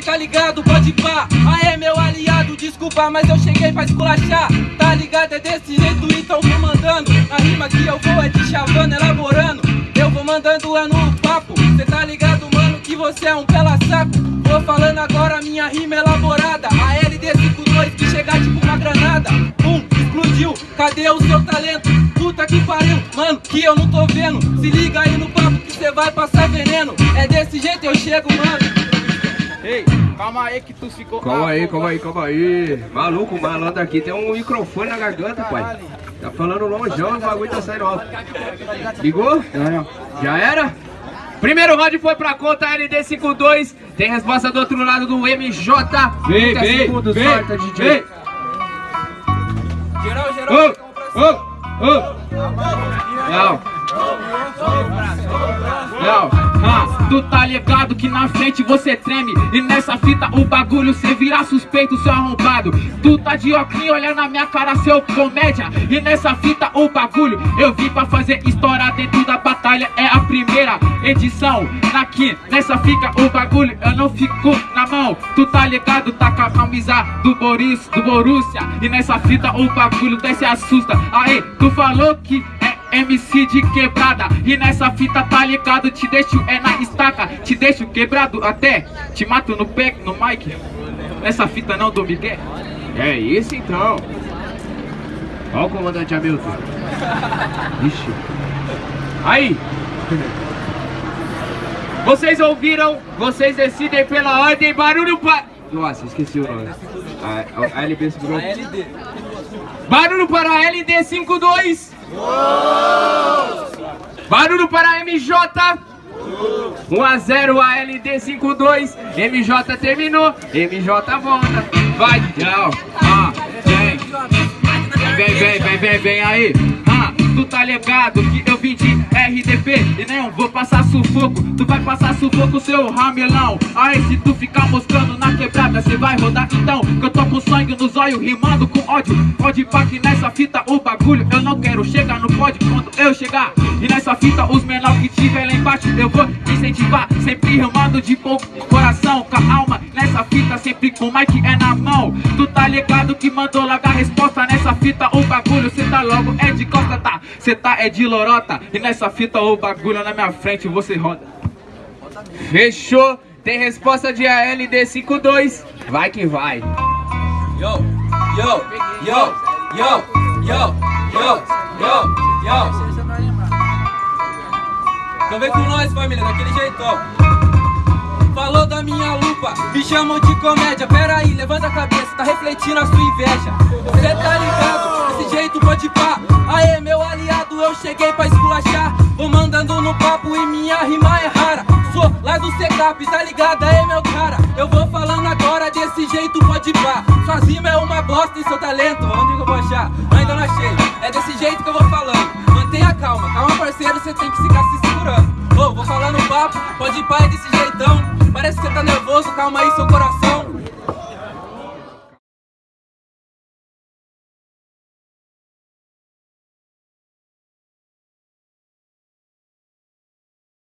tá ligado? Pode pá. Aê, meu aliado, desculpa, mas eu cheguei pra esculachar. Tá ligado? É desse jeito, então vou mandando. A rima que eu vou é de chavando, elaborando. Eu vou mandando é no papo. Cê tá ligado, mano, que você é um pela saco. Vou falando agora minha rima elaborada. A LD52 que chega tipo uma granada. Pum, explodiu. Cadê o seu talento? Puta que pariu, mano, que eu não tô vendo. Se liga aí no papo que cê vai passar veneno. É desse jeito eu chego, mano. Calma aí que tu ficou... Calma Ah, aí, calma aí, calma aí. Maluco, o malandro aqui tem um microfone na garganta, pai. Tá falando longeão, o bagulho tá saindo alto. Ligou? Já era? Primeiro round foi pra conta LD52. Tem resposta do outro lado do MJ. Vem, 30 vem, segundos, vem, sorta, DJ. vem. Geral, geral, Ô, ô, ô. Não. Não, ah, tu tá ligado que na frente você treme E nessa fita o bagulho cê vira suspeito, seu arrombado. Tu tá de óculos, olha na minha cara, seu comédia. E nessa fita o bagulho eu vim pra fazer história dentro da batalha É a primeira edição. Aqui nessa fica o bagulho eu não fico na mão. Tu tá ligado, tá com a camisa do Boris, do Borussia. E nessa fita o bagulho se assusta. Aí, tu falou que MC de quebrada E nessa fita tá ligado, te deixo é na estaca Te deixo quebrado até, te mato no pé, no mic Nessa fita não do Miguel É isso então. Ó o comandante Hamilton. Ixi. Aí. Vocês ouviram? Vocês decidem pela ordem. Barulho para... Nossa, esqueci o nome. A, a, a LB segurou. Barulho para a LD52. Barulho para a MJ. 1 a 0 a LD52. MJ terminou. MJ volta. Vai, tchau. Ah, vem. Vem, vem, vem, vem, vem aí. Tu tá ligado que eu vim de RDP e não vou passar sufoco. Tu vai passar sufoco, seu ramelão. Aí, se tu ficar moscando na quebrada, cê vai rodar então. Que eu tô com sangue nos olhos, rimando com ódio. Pode pá que nessa fita o bagulho eu não quero chegar no pódio quando eu chegar. E nessa fita, os menor que tiver lá embaixo, eu vou incentivar. Sempre rimando de pouco coração, com a alma. Sempre com o mic é na mão. Tu tá ligado que mandou logo a resposta nessa fita, o bagulho. Cê tá logo é de costa, tá? Cê tá é de lorota. E nessa fita, o bagulho na minha frente, você roda. Fechou? Tem resposta de ALD52. Vai que vai. Yo, yo, yo, yo, yo, yo, yo, yo. Então vem com nós, família, daquele jeitão. Falou da minha lupa, me chamam de comédia. Pera aí, levanta a cabeça, tá refletindo a sua inveja. Cê tá ligado? Desse jeito pode pá. Aê, meu aliado, eu cheguei pra esculachar. Vou mandando no papo e minha rima é rara. Sou lá do Secap, tá ligado? Aê, meu cara. Eu vou falando agora desse jeito pode pá. Sua rima é uma bosta e seu talento, onde que eu vou achar? Ainda não achei. É desse jeito que eu vou falando. Mantenha calma, calma, parceiro, você tem que ficar se segurando. Ô, vou falando papo, pode pá, é desse jeitão. Parece que você tá nervoso, calma aí, seu coração.